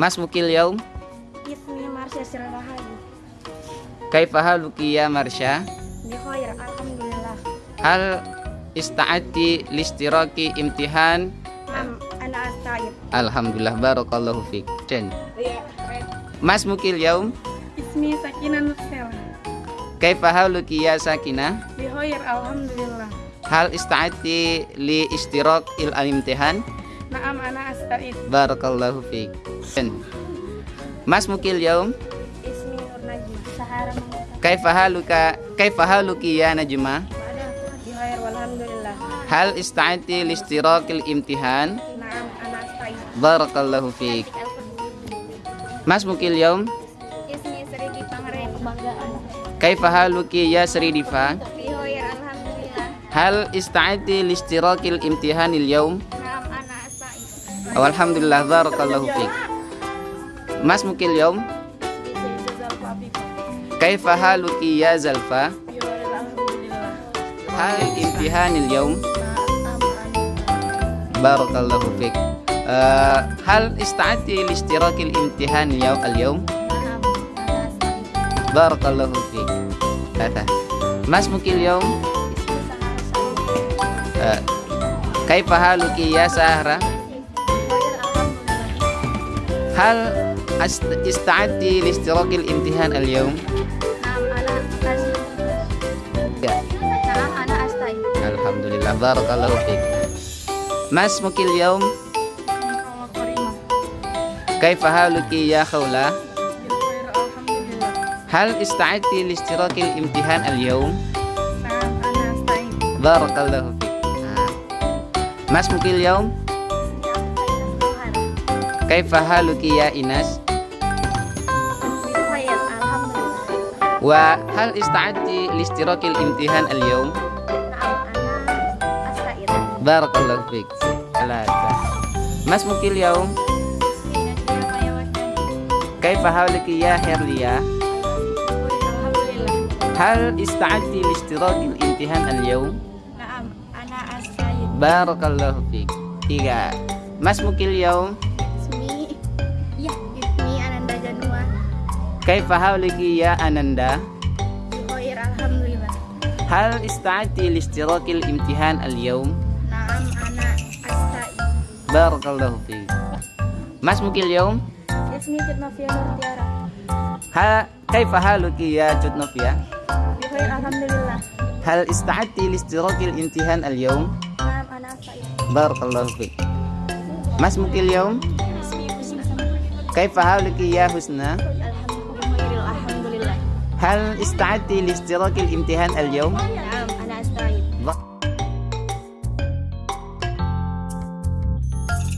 Mas mukil yaum Ismi Marsha Sirrahadi Kaifa haluki ya Marsha? Bi khair Alhamdulillah Hal ista'ati listiraki imtihan? Nam Ana Asta'id Alhamdulillah barakallahu fiik. Jen. Mas mukil yaum Ismi Sakina Nursela Kaifa haluki ya Sakinah? Bi khair Alhamdulillah Hal ista'ati li istirak il imtihan? Naam Ana Asta'id Barakallahu fiik. Mas mukil yaum Ismi Nur Najib Sahara Mangkota Kaifa haluka kaifa haluki ya Najma? Walhamdulillah Hal ista'ati li istirakil imtihan? Naam Ana Asta'id Barakallahu fiik. Mas mukil yaum Ismi Sri Kebanggaan Kaifa haluki ya Sri Diva? Hal ista'ati li istirakil imtihanil yaum? Naam Ana Alhamdulillah barakallahu fiik. Mas mukil yaum Kaifa haluki ya Zalfa? Hal imtihanil yaum? Barakallahu fiik. Eh, hal ista'ati li istirakil imtihanil yaum al-yaum? Barakallahu fiik. Mas mukil yaum Kaifa haluki ya Sahra? Hal ast- ista'ati li istirakil imtihan Asta'id Ya. Alhamdulillah barakallahu fiik. Mas mukil yaum kaifa haluki ya Khawla? Hal ista'ati li istirakil imtihan Asta'id Barakallahu. Ah. Mas mukil yaum kaifa ya Inas? Wa hal ista'ati li istirakil imtihan Ana Asta'id Barakallahu fiik. Salata. Mas mukil yaum kaifa ya Herlia? Hal ista'ati li istirakil imtihan Barakallahu fiik. Tiga. Mas mukil yaum Ismi Ya Ismi Ananda Janua kaifa haluki ya Ananda? Khair Alhamdulillah Hal ista'ati li istirakil imtihan al-yaum? Naam Ana Asta'id Barakallahu fiik. Mas mukil yaum Ismi Fitnafia Nur Tiara ha kaifa haluki ya Jutnofia? Khair Alhamdulillah Hal ista'ati li istirakil imtihan Barakallahu fiik. Mas mukil yaum kaifa haluki ya Husna? Hal ista'ati li istirakil imtihan al-yaum? Naam